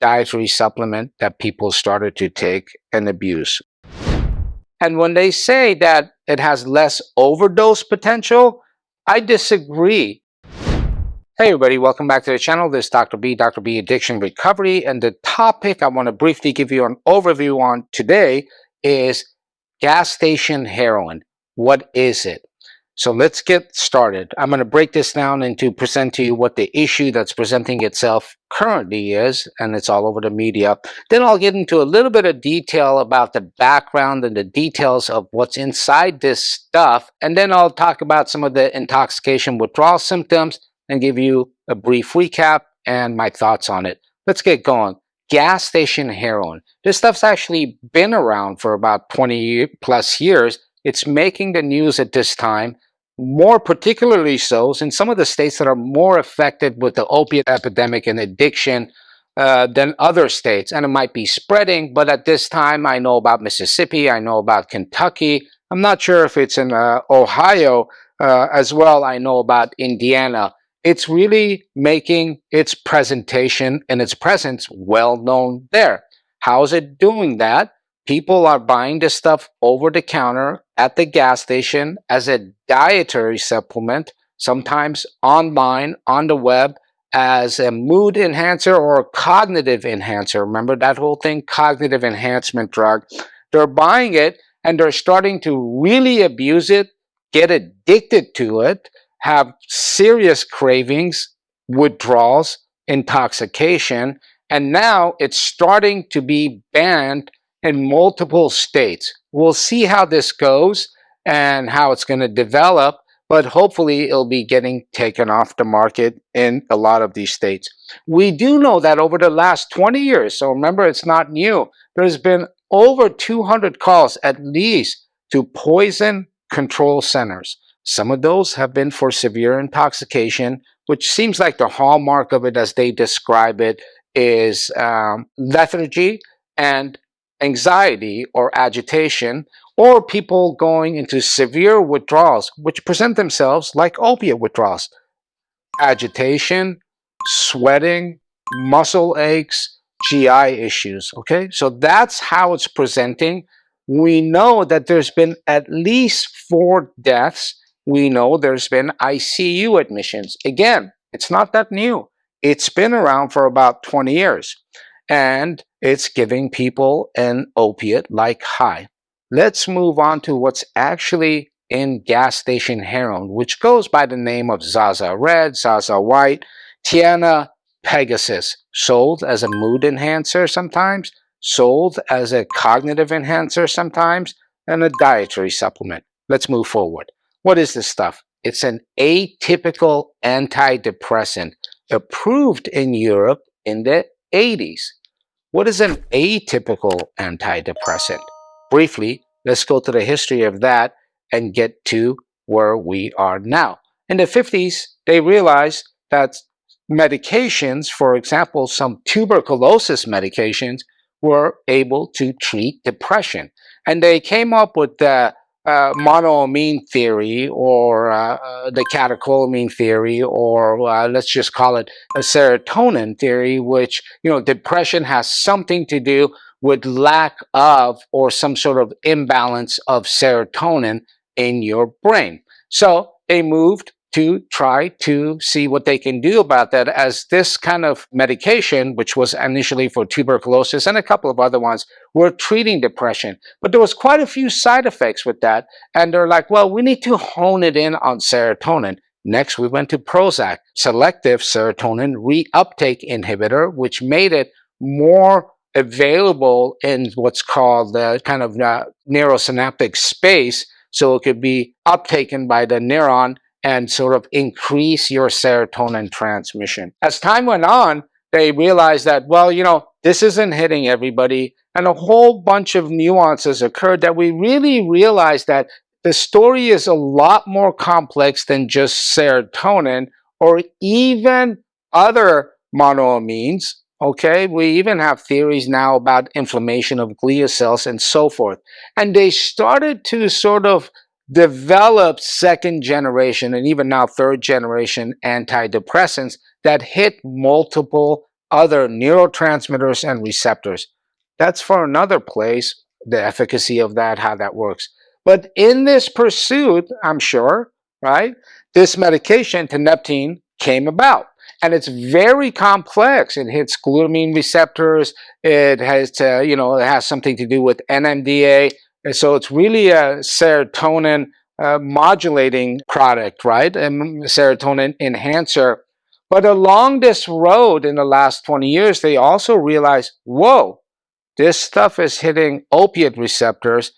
dietary supplement that people started to take and abuse. And when they say that it has less overdose potential, I disagree. Hey everybody, welcome back to the channel. This is Dr. B, Dr. B Addiction Recovery, and the topic I want to briefly give you an overview on today is gas station heroin. What is it? So let's get started. I'm going to break this down into present to you what the issue that's presenting itself currently is, and it's all over the media. Then I'll get into a little bit of detail about the background and the details of what's inside this stuff. And then I'll talk about some of the intoxication withdrawal symptoms and give you a brief recap and my thoughts on it. Let's get going. Gas station heroin. This stuff's actually been around for about 20 plus years. It's making the news at this time more particularly so in some of the states that are more affected with the opiate epidemic and addiction uh, than other states. And it might be spreading, but at this time I know about Mississippi, I know about Kentucky. I'm not sure if it's in uh, Ohio uh, as well. I know about Indiana. It's really making its presentation and its presence well known there. How is it doing that? People are buying this stuff over the counter at the gas station as a dietary supplement, sometimes online, on the web, as a mood enhancer or a cognitive enhancer. Remember that whole thing? Cognitive enhancement drug. They're buying it and they're starting to really abuse it, get addicted to it, have serious cravings, withdrawals, intoxication, and now it's starting to be banned in multiple states. We'll see how this goes and how it's going to develop, but hopefully it'll be getting taken off the market in a lot of these states. We do know that over the last 20 years, so remember it's not new, there's been over 200 calls at least to poison control centers. Some of those have been for severe intoxication, which seems like the hallmark of it as they describe it is um, lethargy and anxiety or agitation, or people going into severe withdrawals, which present themselves like opiate withdrawals. Agitation, sweating, muscle aches, GI issues, okay? So that's how it's presenting. We know that there's been at least four deaths. We know there's been ICU admissions. Again, it's not that new. It's been around for about 20 years and it's giving people an opiate like high. Let's move on to what's actually in gas station heroin, which goes by the name of Zaza Red, Zaza White, Tiana Pegasus, sold as a mood enhancer sometimes, sold as a cognitive enhancer sometimes, and a dietary supplement. Let's move forward. What is this stuff? It's an atypical antidepressant approved in Europe in the 80s. What is an atypical antidepressant? Briefly, let's go to the history of that and get to where we are now. In the 50s, they realized that medications, for example, some tuberculosis medications, were able to treat depression. And they came up with the uh, monoamine theory or uh, uh, the catecholamine theory or uh, let's just call it a serotonin theory which you know depression has something to do with lack of or some sort of imbalance of serotonin in your brain. So they moved to try to see what they can do about that as this kind of medication, which was initially for tuberculosis and a couple of other ones, were treating depression. But there was quite a few side effects with that. And they're like, well, we need to hone it in on serotonin. Next, we went to Prozac, selective serotonin reuptake inhibitor, which made it more available in what's called the kind of uh, neurosynaptic space. So it could be uptaken by the neuron and sort of increase your serotonin transmission. As time went on, they realized that, well, you know, this isn't hitting everybody. And a whole bunch of nuances occurred that we really realized that the story is a lot more complex than just serotonin or even other monoamines. Okay, we even have theories now about inflammation of glia cells and so forth. And they started to sort of developed second generation and even now third generation antidepressants that hit multiple other neurotransmitters and receptors. That's for another place, the efficacy of that, how that works. But in this pursuit, I'm sure, right, this medication, tianeptine, came about. And it's very complex. It hits glutamine receptors. It has to, you know, it has something to do with NMDA. And so it's really a serotonin uh, modulating product, right? And serotonin enhancer. But along this road in the last 20 years, they also realized, whoa, this stuff is hitting opiate receptors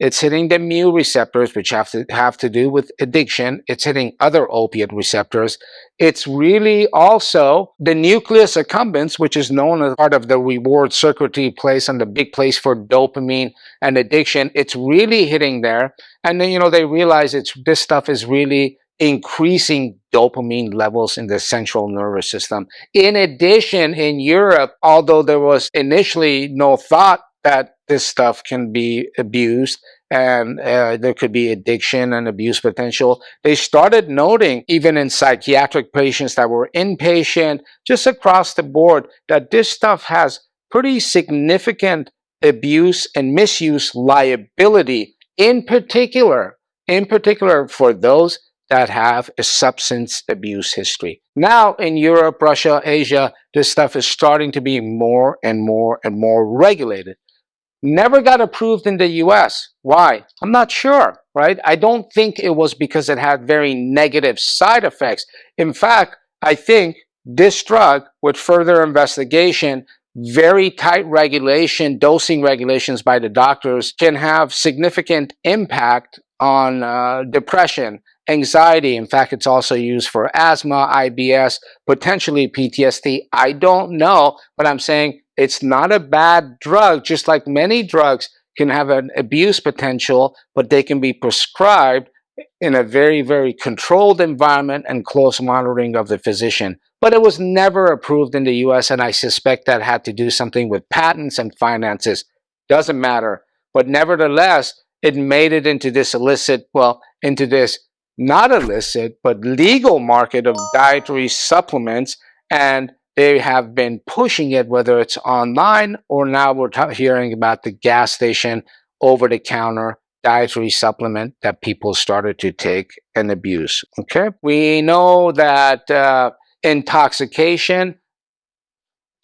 it's hitting the mu receptors, which have to have to do with addiction. It's hitting other opiate receptors. It's really also the nucleus accumbens, which is known as part of the reward circuitry place and the big place for dopamine and addiction. It's really hitting there. And then, you know, they realize it's this stuff is really increasing dopamine levels in the central nervous system. In addition, in Europe, although there was initially no thought that this stuff can be abused and uh, there could be addiction and abuse potential. They started noting, even in psychiatric patients that were inpatient, just across the board, that this stuff has pretty significant abuse and misuse liability, in particular, in particular for those that have a substance abuse history. Now in Europe, Russia, Asia, this stuff is starting to be more and more and more regulated never got approved in the US. Why? I'm not sure, right? I don't think it was because it had very negative side effects. In fact, I think this drug, with further investigation, very tight regulation, dosing regulations by the doctors, can have significant impact on uh, depression, anxiety. In fact, it's also used for asthma, IBS, potentially PTSD. I don't know, but I'm saying it's not a bad drug, just like many drugs can have an abuse potential, but they can be prescribed in a very, very controlled environment and close monitoring of the physician. But it was never approved in the US, and I suspect that had to do something with patents and finances. Doesn't matter. But nevertheless, it made it into this illicit, well, into this not illicit, but legal market of dietary supplements. And they have been pushing it, whether it's online or now we're hearing about the gas station over-the-counter dietary supplement that people started to take and abuse. Okay, we know that uh, intoxication,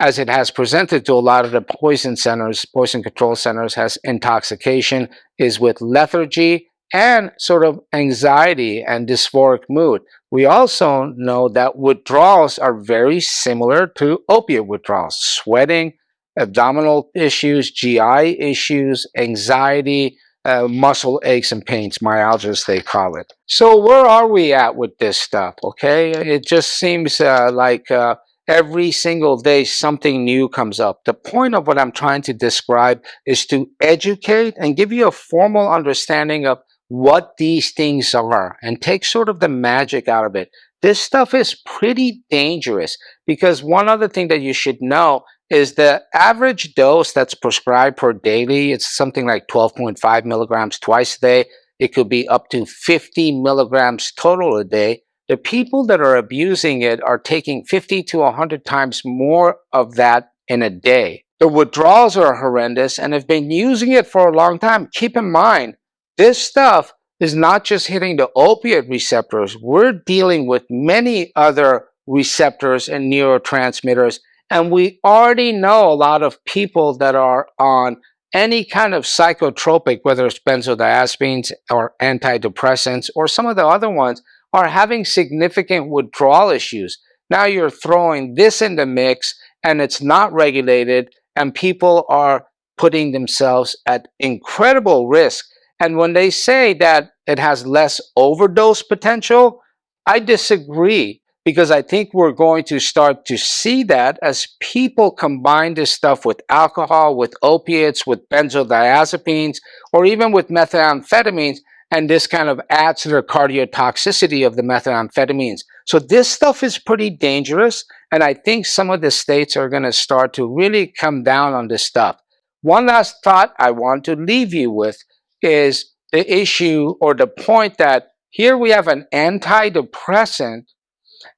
as it has presented to a lot of the poison centers, poison control centers, has intoxication is with lethargy and sort of anxiety and dysphoric mood. We also know that withdrawals are very similar to opiate withdrawals, sweating, abdominal issues, GI issues, anxiety, uh, muscle aches and pains, myalgias they call it. So where are we at with this stuff, okay? It just seems uh, like uh, every single day something new comes up. The point of what I'm trying to describe is to educate and give you a formal understanding of what these things are and take sort of the magic out of it. This stuff is pretty dangerous because one other thing that you should know is the average dose that's prescribed per daily, it's something like 12.5 milligrams twice a day. It could be up to 50 milligrams total a day. The people that are abusing it are taking 50 to 100 times more of that in a day. The withdrawals are horrendous and have been using it for a long time. Keep in mind, this stuff is not just hitting the opiate receptors. We're dealing with many other receptors and neurotransmitters. And we already know a lot of people that are on any kind of psychotropic, whether it's benzodiazepines or antidepressants or some of the other ones, are having significant withdrawal issues. Now you're throwing this in the mix and it's not regulated and people are putting themselves at incredible risk and when they say that it has less overdose potential, I disagree because I think we're going to start to see that as people combine this stuff with alcohol, with opiates, with benzodiazepines, or even with methamphetamines, and this kind of adds to the cardiotoxicity of the methamphetamines. So this stuff is pretty dangerous, and I think some of the states are going to start to really come down on this stuff. One last thought I want to leave you with is the issue or the point that here we have an antidepressant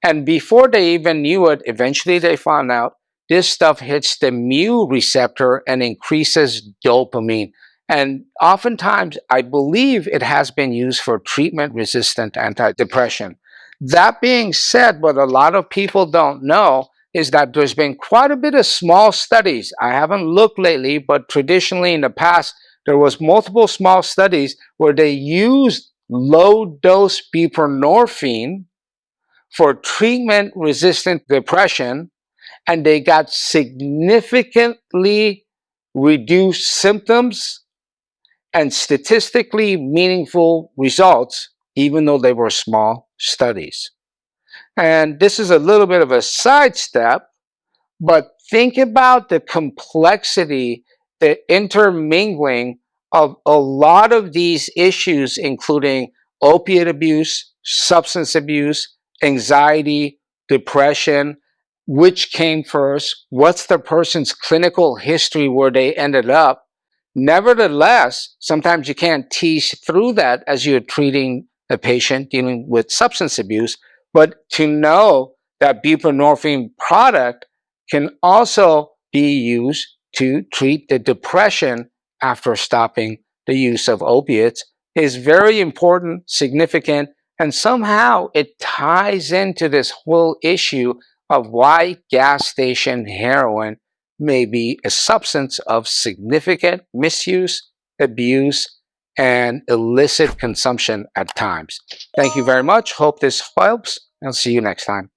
and before they even knew it, eventually they found out this stuff hits the mu receptor and increases dopamine. And oftentimes, I believe it has been used for treatment resistant antidepressant. That being said, what a lot of people don't know is that there's been quite a bit of small studies. I haven't looked lately, but traditionally in the past, there was multiple small studies where they used low dose buprenorphine for treatment resistant depression and they got significantly reduced symptoms and statistically meaningful results, even though they were small studies. And this is a little bit of a sidestep, but think about the complexity, the intermingling of a lot of these issues, including opiate abuse, substance abuse, anxiety, depression, which came first, what's the person's clinical history where they ended up. Nevertheless, sometimes you can't tease through that as you're treating a patient dealing with substance abuse, but to know that buprenorphine product can also be used to treat the depression after stopping the use of opiates is very important, significant, and somehow it ties into this whole issue of why gas station heroin may be a substance of significant misuse, abuse, and illicit consumption at times. Thank you very much. Hope this helps. I'll see you next time.